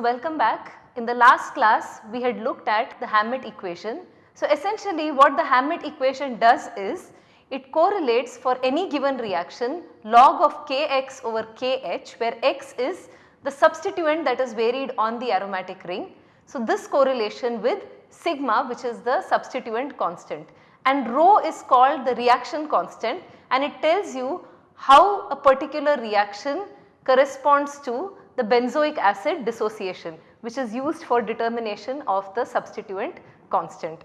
So, welcome back. In the last class we had looked at the Hammett equation. So, essentially what the Hammett equation does is it correlates for any given reaction log of Kx over Kh where x is the substituent that is varied on the aromatic ring. So, this correlation with sigma which is the substituent constant and rho is called the reaction constant and it tells you how a particular reaction corresponds to the benzoic acid dissociation which is used for determination of the substituent constant.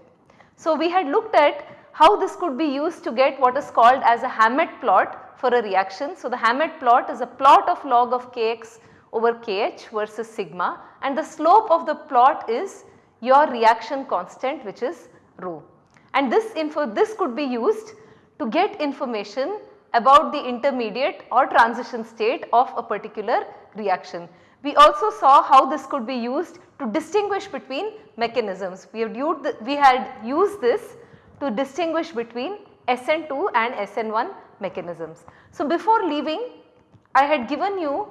So, we had looked at how this could be used to get what is called as a Hammett plot for a reaction. So, the Hammett plot is a plot of log of Kx over Kh versus sigma and the slope of the plot is your reaction constant which is rho. And this info this could be used to get information about the intermediate or transition state of a particular reaction. We also saw how this could be used to distinguish between mechanisms. We, the, we had used this to distinguish between SN2 and SN1 mechanisms. So, before leaving I had given you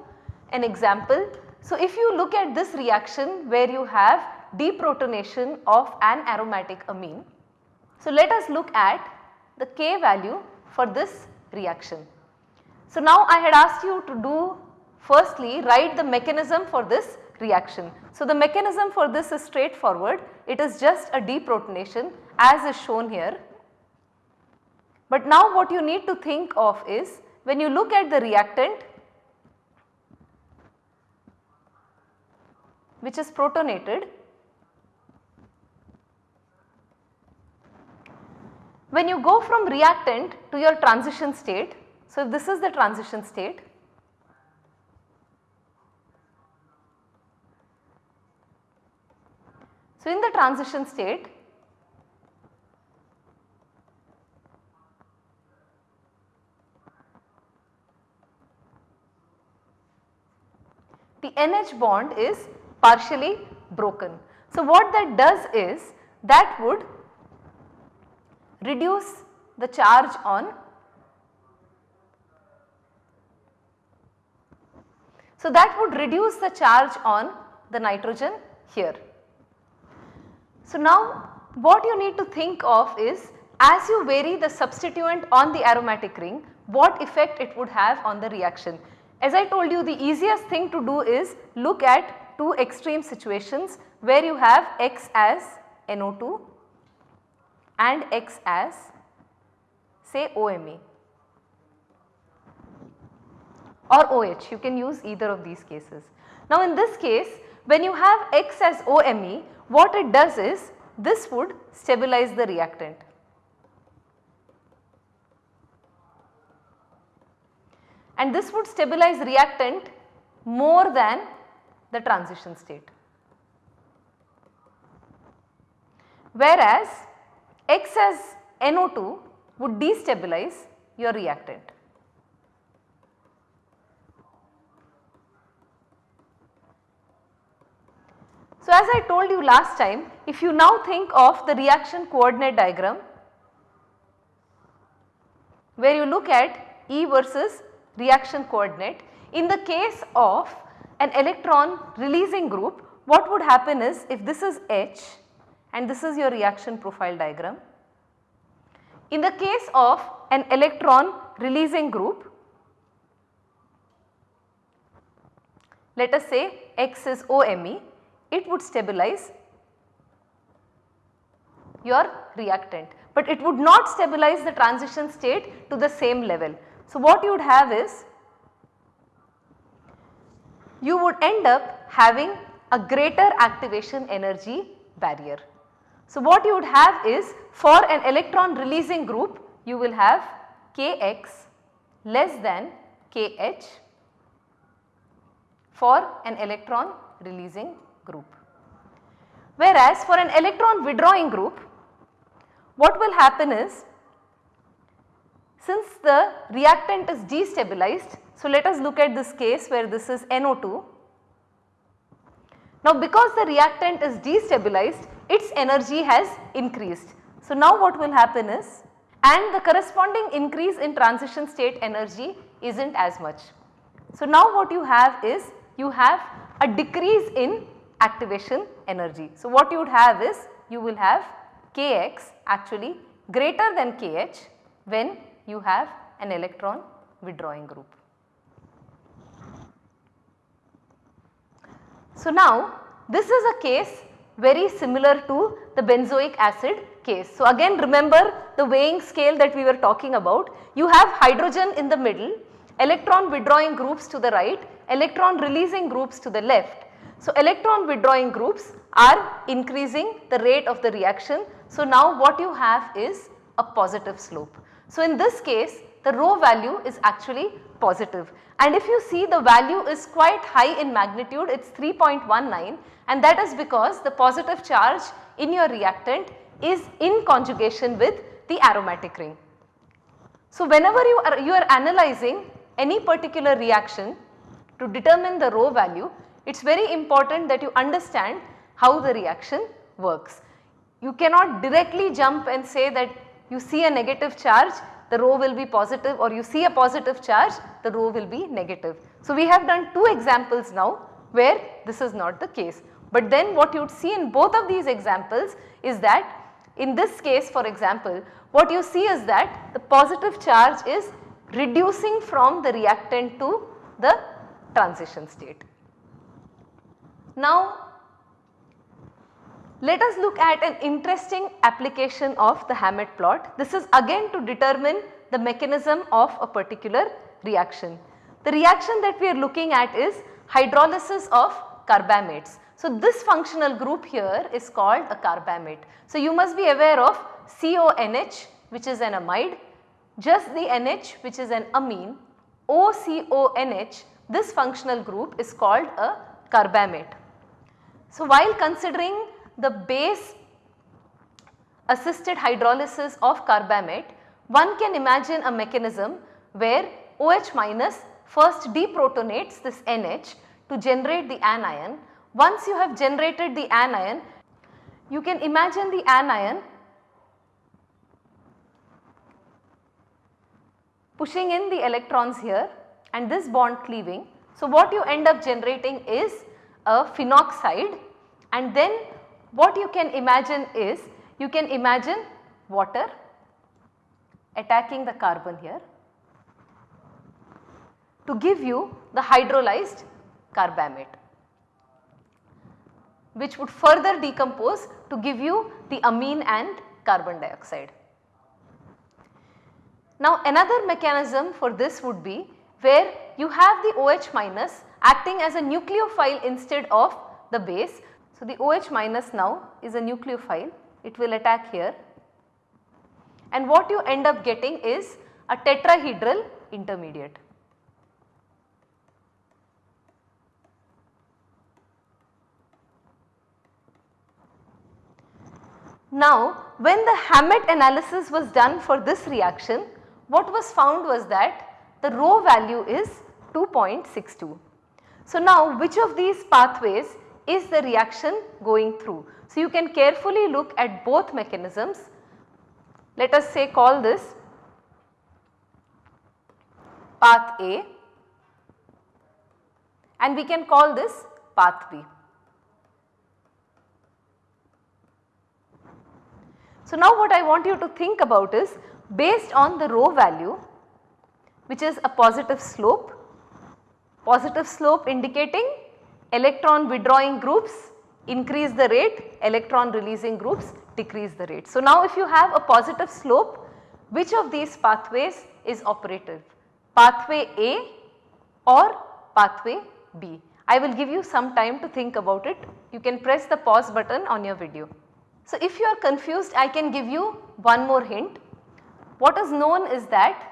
an example. So, if you look at this reaction where you have deprotonation of an aromatic amine. So, let us look at the K value for this reaction. So, now I had asked you to do firstly write the mechanism for this reaction. So, the mechanism for this is straightforward it is just a deprotonation as is shown here. But now what you need to think of is when you look at the reactant which is protonated when you go from reactant to your transition state. So, if this is the transition state So, in the transition state the NH bond is partially broken. So, what that does is that would reduce the charge on So, that would reduce the charge on the nitrogen here. So, now what you need to think of is as you vary the substituent on the aromatic ring what effect it would have on the reaction. As I told you the easiest thing to do is look at two extreme situations where you have X as NO2 and X as say OMe or OH you can use either of these cases. Now in this case when you have X as OMe what it does is this would stabilize the reactant. And this would stabilize reactant more than the transition state. Whereas X as NO2 would destabilize your reactant. So, as I told you last time if you now think of the reaction coordinate diagram where you look at E versus reaction coordinate in the case of an electron releasing group what would happen is if this is H and this is your reaction profile diagram. In the case of an electron releasing group, let us say X is OMe, it would stabilize your reactant, but it would not stabilize the transition state to the same level. So, what you would have is you would end up having a greater activation energy barrier. So, what you would have is for an electron releasing group you will have Kx less than Kh for an electron releasing group. Whereas for an electron withdrawing group what will happen is since the reactant is destabilized. So, let us look at this case where this is NO2 now because the reactant is destabilized its energy has increased. So now what will happen is and the corresponding increase in transition state energy is not as much. So now what you have is you have a decrease in activation energy. So, what you would have is you will have Kx actually greater than Kh when you have an electron withdrawing group. So, now this is a case very similar to the benzoic acid case. So, again remember the weighing scale that we were talking about. You have hydrogen in the middle, electron withdrawing groups to the right, electron releasing groups to the left. So, electron withdrawing groups are increasing the rate of the reaction. So, now what you have is a positive slope. So, in this case the rho value is actually positive and if you see the value is quite high in magnitude it is 3.19 and that is because the positive charge in your reactant is in conjugation with the aromatic ring. So, whenever you are, you are analyzing any particular reaction to determine the rho value, it is very important that you understand how the reaction works. You cannot directly jump and say that you see a negative charge the rho will be positive or you see a positive charge the rho will be negative. So, we have done two examples now where this is not the case. But then what you would see in both of these examples is that in this case for example, what you see is that the positive charge is reducing from the reactant to the transition state. Now let us look at an interesting application of the Hammett plot. This is again to determine the mechanism of a particular reaction. The reaction that we are looking at is hydrolysis of carbamates. So, this functional group here is called a carbamate. So, you must be aware of CONH which is an amide, just the NH which is an amine, OCONH this functional group is called a carbamate. So, while considering the base assisted hydrolysis of carbamate, one can imagine a mechanism where OH minus first deprotonates this NH to generate the anion. Once you have generated the anion, you can imagine the anion pushing in the electrons here and this bond cleaving. So, what you end up generating is a phenoxide and then what you can imagine is you can imagine water attacking the carbon here to give you the hydrolyzed carbamate which would further decompose to give you the amine and carbon dioxide. Now another mechanism for this would be where you have the OH minus acting as a nucleophile instead of the base so, the OH minus now is a nucleophile, it will attack here and what you end up getting is a tetrahedral intermediate. Now, when the Hammett analysis was done for this reaction, what was found was that the rho value is 2.62. So, now which of these pathways is the reaction going through. So, you can carefully look at both mechanisms. Let us say call this path A and we can call this path B. So, now what I want you to think about is based on the rho value which is a positive slope, positive slope indicating electron withdrawing groups increase the rate, electron releasing groups decrease the rate. So, now if you have a positive slope, which of these pathways is operative? Pathway A or pathway B? I will give you some time to think about it. You can press the pause button on your video. So, if you are confused I can give you one more hint. What is known is that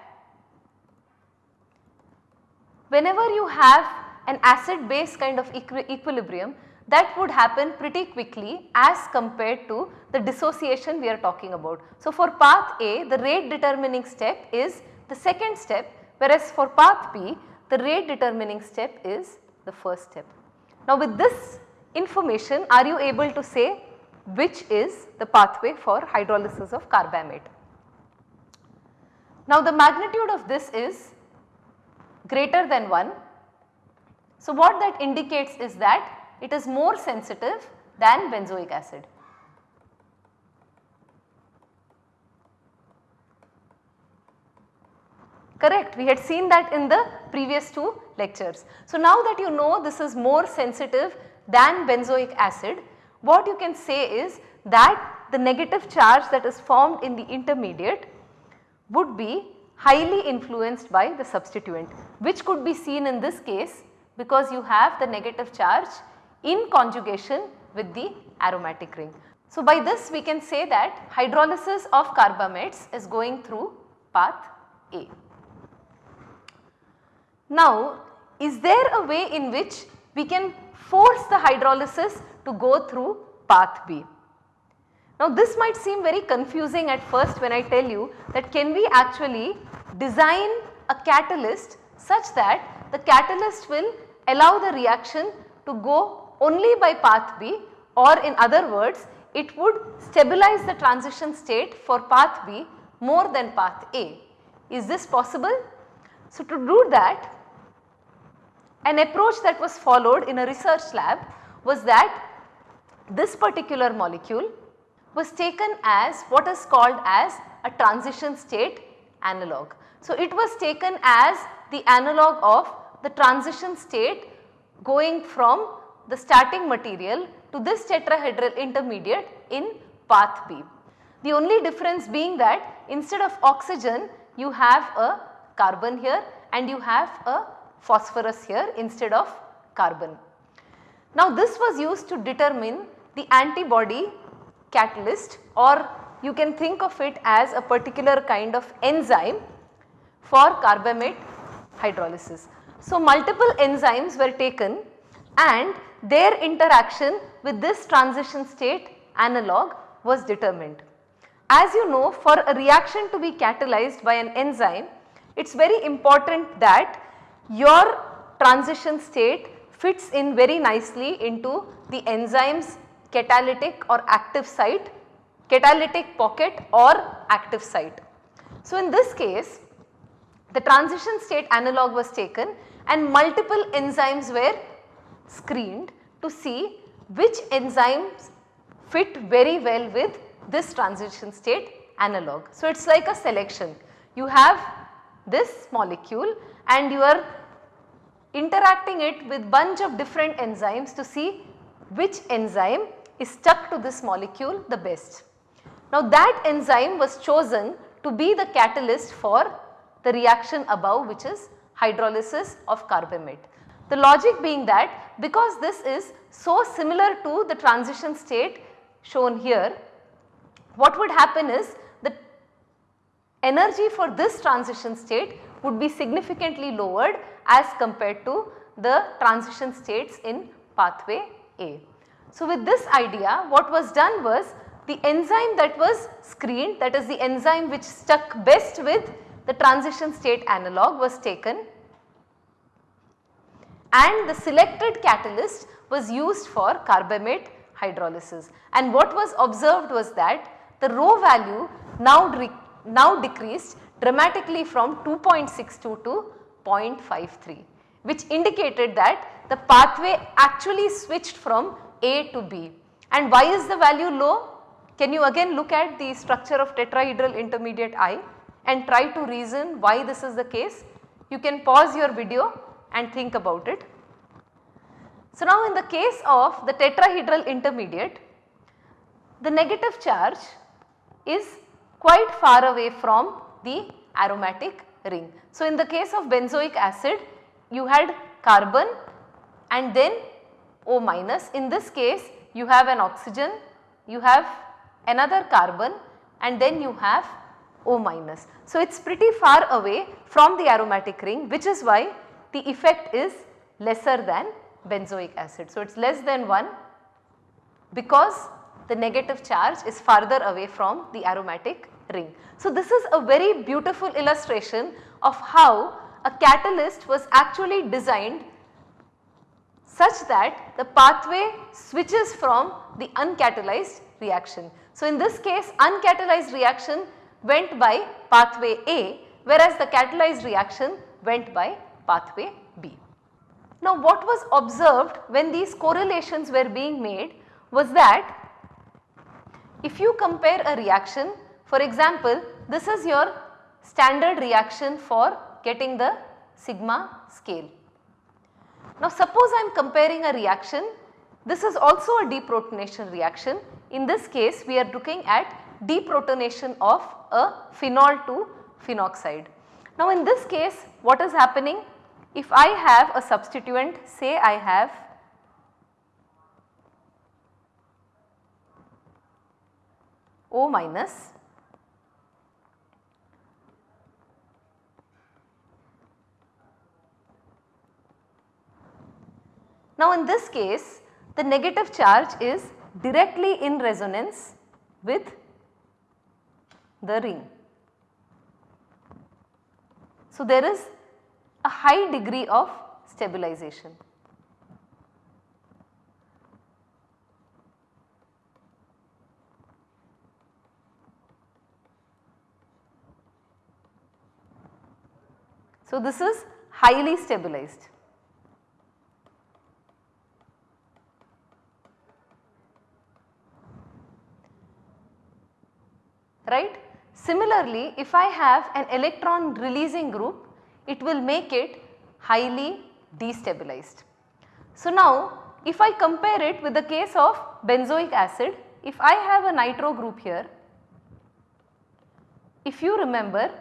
whenever you have an acid base kind of equi equilibrium that would happen pretty quickly as compared to the dissociation we are talking about. So, for path A the rate determining step is the second step whereas for path B the rate determining step is the first step. Now, with this information are you able to say which is the pathway for hydrolysis of carbamate. Now, the magnitude of this is greater than 1 So, what that indicates is that it is more sensitive than benzoic acid. Correct, we had seen that in the previous two lectures. So, now that you know this is more sensitive than benzoic acid, what you can say is that the negative charge that is formed in the intermediate would be highly influenced by the substituent which could be seen in this case because you have the negative charge in conjugation with the aromatic ring. So, by this we can say that hydrolysis of carbamates is going through path A. Now, is there a way in which we can force the hydrolysis to go through path B? Now this might seem very confusing at first when I tell you that can we actually design a catalyst such that the catalyst will allow the reaction to go only by path B or in other words it would stabilize the transition state for path B more than path A. Is this possible? So to do that an approach that was followed in a research lab was that this particular molecule was taken as what is called as a transition state analog. So, it was taken as the analog of the transition state going from the starting material to this tetrahedral intermediate in path B. The only difference being that instead of oxygen you have a carbon here and you have a phosphorus here instead of carbon. Now this was used to determine the antibody catalyst or you can think of it as a particular kind of enzyme for carbamate hydrolysis. So multiple enzymes were taken and their interaction with this transition state analog was determined. As you know for a reaction to be catalyzed by an enzyme it is very important that your transition state fits in very nicely into the enzyme's catalytic or active site, catalytic pocket or active site. So, in this case the transition state analog was taken and multiple enzymes were screened to see which enzymes fit very well with this transition state analog. So, it is like a selection. You have this molecule and you are interacting it with bunch of different enzymes to see which enzyme is stuck to this molecule the best. Now that enzyme was chosen to be the catalyst for the reaction above which is hydrolysis of carbamate. The logic being that because this is so similar to the transition state shown here, what would happen is the energy for this transition state would be significantly lowered as compared to the transition states in pathway A. So, with this idea what was done was the enzyme that was screened that is the enzyme which stuck best with the transition state analog was taken and the selected catalyst was used for carbamate hydrolysis and what was observed was that the rho value now, now decreased dramatically from 2.62 to 0.53 which indicated that the pathway actually switched from a to B. And why is the value low? Can you again look at the structure of tetrahedral intermediate I and try to reason why this is the case? You can pause your video and think about it. So now in the case of the tetrahedral intermediate, the negative charge is quite far away from the aromatic ring. So in the case of benzoic acid, you had carbon and then O minus. In this case you have an oxygen, you have another carbon and then you have O minus. So it is pretty far away from the aromatic ring which is why the effect is lesser than benzoic acid. So it is less than 1 because the negative charge is farther away from the aromatic ring. So this is a very beautiful illustration of how a catalyst was actually designed such that the pathway switches from the uncatalyzed reaction. So, in this case uncatalyzed reaction went by pathway A whereas the catalyzed reaction went by pathway B. Now what was observed when these correlations were being made was that if you compare a reaction for example this is your standard reaction for getting the sigma scale. Now suppose I am comparing a reaction this is also a deprotonation reaction in this case we are looking at deprotonation of a phenol to phenoxide. Now in this case what is happening if I have a substituent say I have O minus Now in this case the negative charge is directly in resonance with the ring. So there is a high degree of stabilization. So this is highly stabilized. right. Similarly, if I have an electron releasing group, it will make it highly destabilized. So now if I compare it with the case of benzoic acid, if I have a nitro group here, if you remember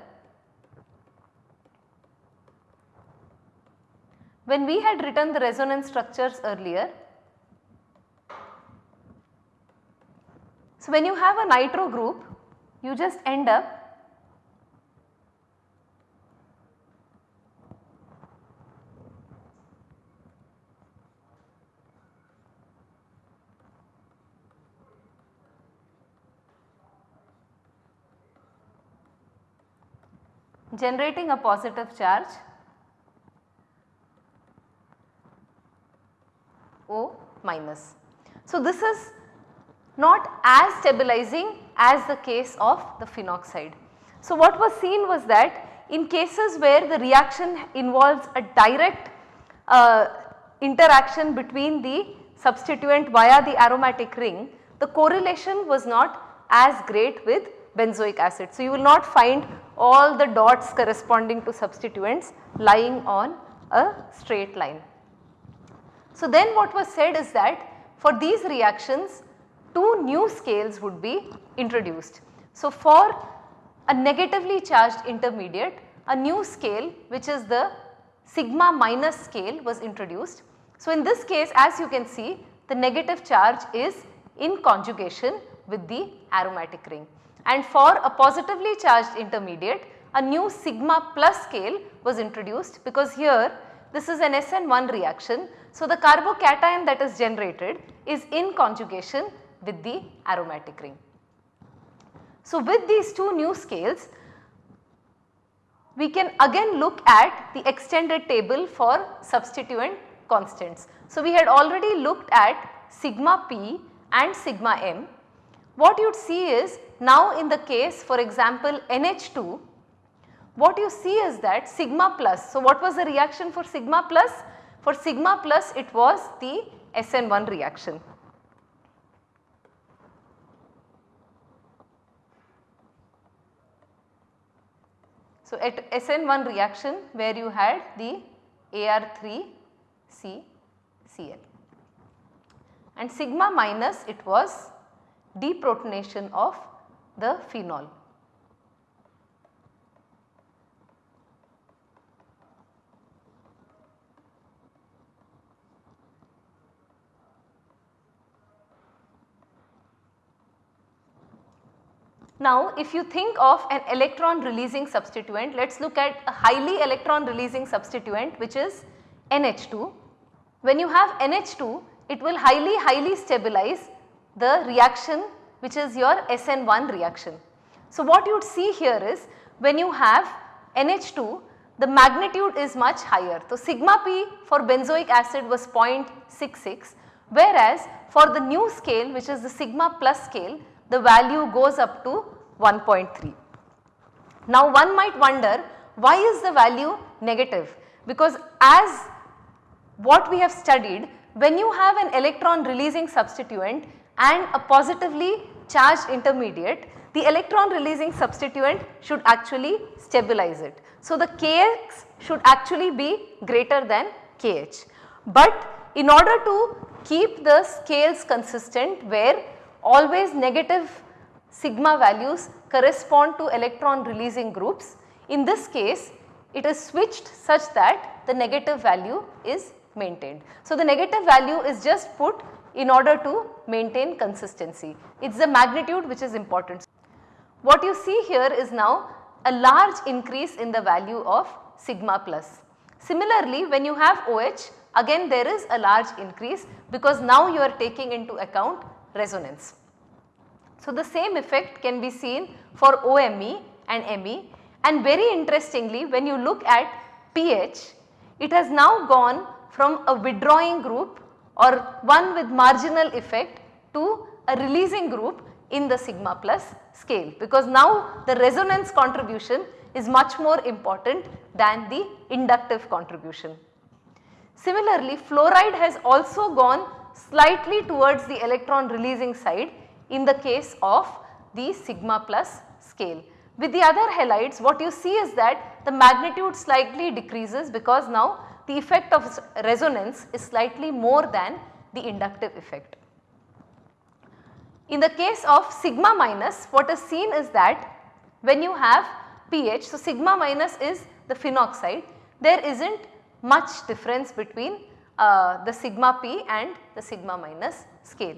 when we had written the resonance structures earlier, so when you have a nitro group you just end up generating a positive charge O minus. So, this is not as stabilizing as the case of the phenoxide. So, what was seen was that in cases where the reaction involves a direct uh, interaction between the substituent via the aromatic ring, the correlation was not as great with benzoic acid. So, you will not find all the dots corresponding to substituents lying on a straight line. So, then what was said is that for these reactions two new scales would be introduced. So, for a negatively charged intermediate a new scale which is the sigma minus scale was introduced. So, in this case as you can see the negative charge is in conjugation with the aromatic ring and for a positively charged intermediate a new sigma plus scale was introduced because here this is an SN1 reaction. So, the carbocation that is generated is in conjugation with the aromatic ring. So, with these two new scales we can again look at the extended table for substituent constants. So, we had already looked at sigma p and sigma m. What you would see is now in the case for example NH2 what you see is that sigma plus. So, what was the reaction for sigma plus? For sigma plus it was the SN1 reaction. So, at SN1 reaction where you had the Ar3CCl and sigma minus it was deprotonation of the phenol. Now if you think of an electron releasing substituent, let us look at a highly electron releasing substituent which is NH2. When you have NH2, it will highly highly stabilize the reaction which is your SN1 reaction. So what you would see here is when you have NH2 the magnitude is much higher. So sigma p for benzoic acid was 0.66 whereas for the new scale which is the sigma plus scale the value goes up to 1.3. Now one might wonder why is the value negative because as what we have studied when you have an electron releasing substituent and a positively charged intermediate the electron releasing substituent should actually stabilize it. So, the Kx should actually be greater than Kh. But in order to keep the scales consistent where always negative sigma values correspond to electron releasing groups, in this case it is switched such that the negative value is maintained. So, the negative value is just put in order to maintain consistency. It is the magnitude which is important. What you see here is now a large increase in the value of sigma plus. Similarly, when you have OH again there is a large increase because now you are taking into account resonance. So, the same effect can be seen for OMe and Me and very interestingly when you look at Ph it has now gone from a withdrawing group or one with marginal effect to a releasing group in the sigma plus scale because now the resonance contribution is much more important than the inductive contribution. Similarly, fluoride has also gone slightly towards the electron releasing side in the case of the sigma plus scale. With the other halides what you see is that the magnitude slightly decreases because now the effect of resonance is slightly more than the inductive effect. In the case of sigma minus what is seen is that when you have Ph, so sigma minus is the phenoxide, there is not much difference between uh, the sigma p and the sigma minus scale.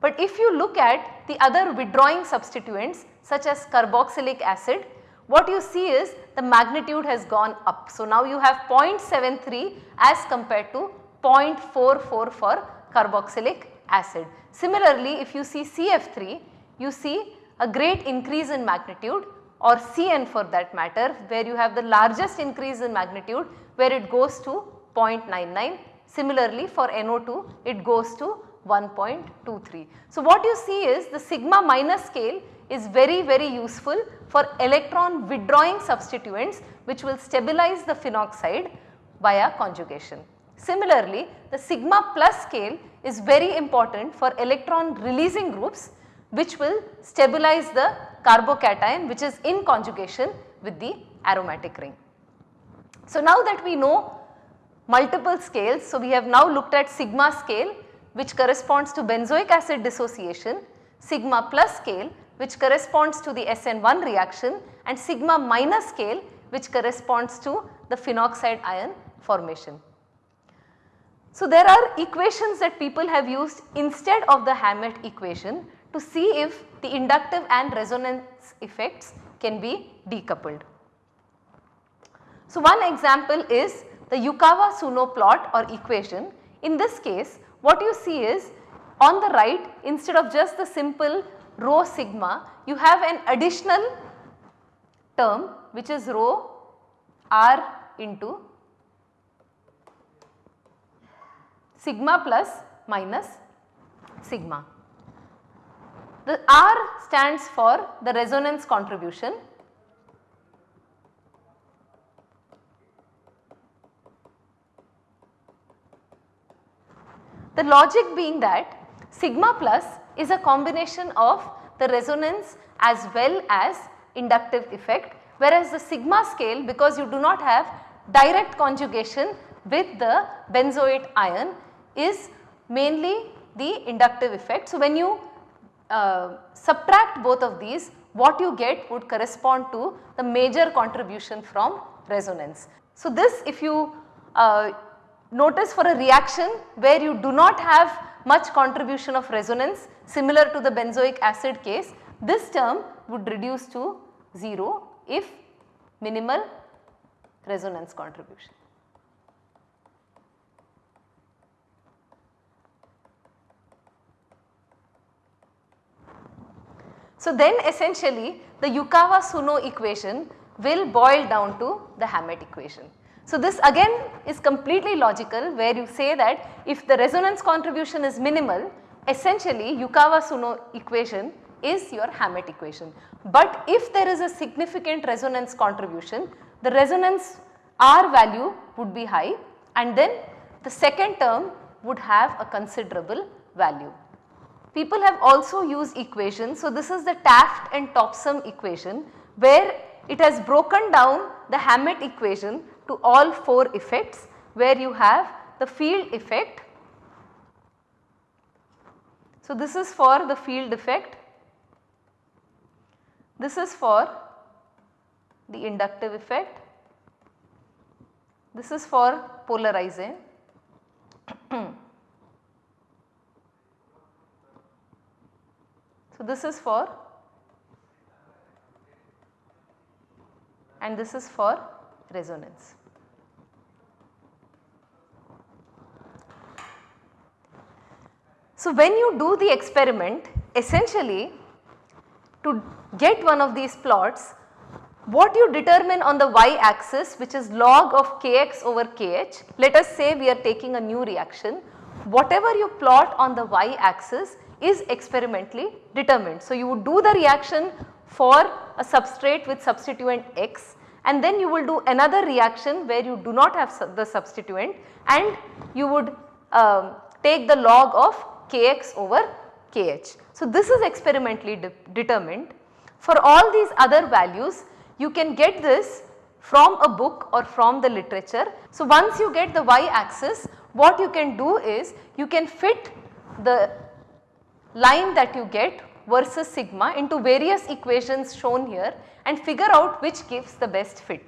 But if you look at the other withdrawing substituents such as carboxylic acid, what you see is the magnitude has gone up. So, now you have 0.73 as compared to 0.44 for carboxylic acid. Similarly, if you see CF3, you see a great increase in magnitude or CN for that matter where you have the largest increase in magnitude where it goes to 0.99. Similarly, for NO2 it goes to 1.23. So, what you see is the sigma minus scale is very very useful for electron withdrawing substituents which will stabilize the phenoxide via conjugation. Similarly, the sigma plus scale is very important for electron releasing groups which will stabilize the carbocation which is in conjugation with the aromatic ring. So, now that we know multiple scales, so we have now looked at sigma scale which corresponds to benzoic acid dissociation, sigma plus scale which corresponds to the SN1 reaction and sigma minus scale which corresponds to the phenoxide ion formation. So, there are equations that people have used instead of the Hammett equation to see if the inductive and resonance effects can be decoupled. So, one example is the Yukawa-Tsuno plot or equation. In this case what you see is on the right instead of just the simple rho sigma you have an additional term which is rho r into sigma plus minus sigma. The R stands for the resonance contribution. The logic being that sigma plus is a combination of the resonance as well as inductive effect whereas the sigma scale because you do not have direct conjugation with the benzoate ion is mainly the inductive effect. So, when you uh, subtract both of these what you get would correspond to the major contribution from resonance. So, this if you uh, notice for a reaction where you do not have much contribution of resonance similar to the benzoic acid case this term would reduce to 0 if minimal resonance contribution. So, then essentially the Yukawa-Tsuno equation will boil down to the Hammett equation. So, this again is completely logical where you say that if the resonance contribution is minimal essentially Yukawa-Tsuno equation is your Hammett equation. But if there is a significant resonance contribution the resonance R value would be high and then the second term would have a considerable value. People have also used equations. So, this is the Taft and Topsom equation where it has broken down the Hammett equation to all 4 effects where you have the field effect. So, this is for the field effect, this is for the inductive effect, this is for polarizing. so, this is for and this is for resonance. So, when you do the experiment essentially to get one of these plots what you determine on the y axis which is log of kx over kh let us say we are taking a new reaction whatever you plot on the y axis is experimentally determined. So, you would do the reaction for a substrate with substituent x and then you will do another reaction where you do not have the substituent and you would uh, take the log of kx over kh. So, this is experimentally de determined. For all these other values you can get this from a book or from the literature. So, once you get the y axis what you can do is you can fit the line that you get versus sigma into various equations shown here and figure out which gives the best fit.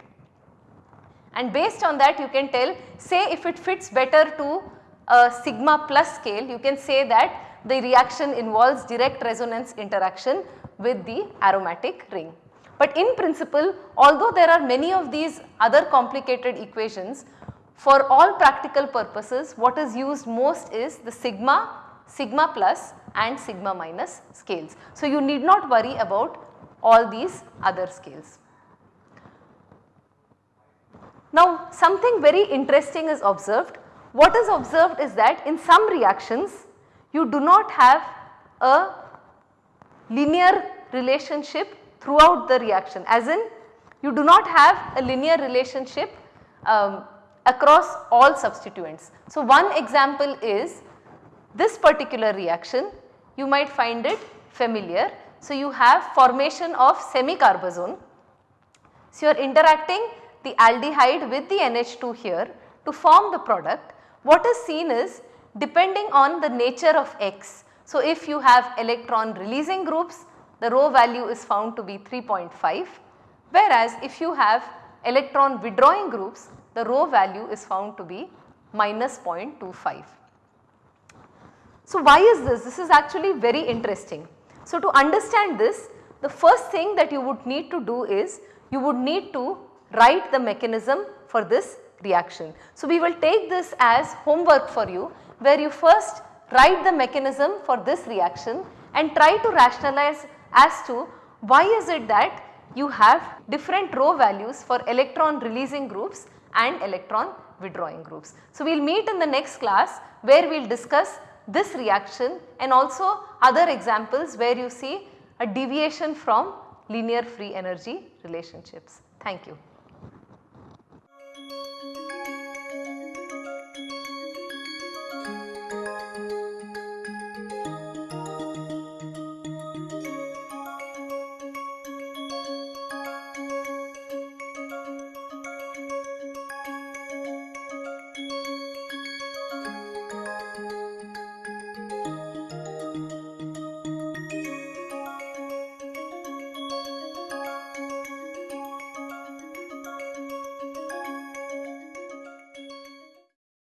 And based on that you can tell say if it fits better to a sigma plus scale you can say that the reaction involves direct resonance interaction with the aromatic ring. But in principle although there are many of these other complicated equations for all practical purposes what is used most is the sigma, sigma plus and sigma minus scales. So, you need not worry about all these other scales. Now something very interesting is observed. What is observed is that in some reactions you do not have a linear relationship throughout the reaction as in you do not have a linear relationship um, across all substituents. So one example is this particular reaction you might find it familiar. So you have formation of semicarbazone. So you are interacting the aldehyde with the NH2 here to form the product. What is seen is depending on the nature of X. So if you have electron releasing groups the rho value is found to be 3.5 whereas if you have electron withdrawing groups the rho value is found to be minus 0.25. So why is this? This is actually very interesting. So to understand this the first thing that you would need to do is you would need to write the mechanism for this reaction. So we will take this as homework for you where you first write the mechanism for this reaction and try to rationalize as to why is it that you have different rho values for electron releasing groups and electron withdrawing groups. So, we will meet in the next class where we will discuss this reaction and also other examples where you see a deviation from linear free energy relationships. Thank you.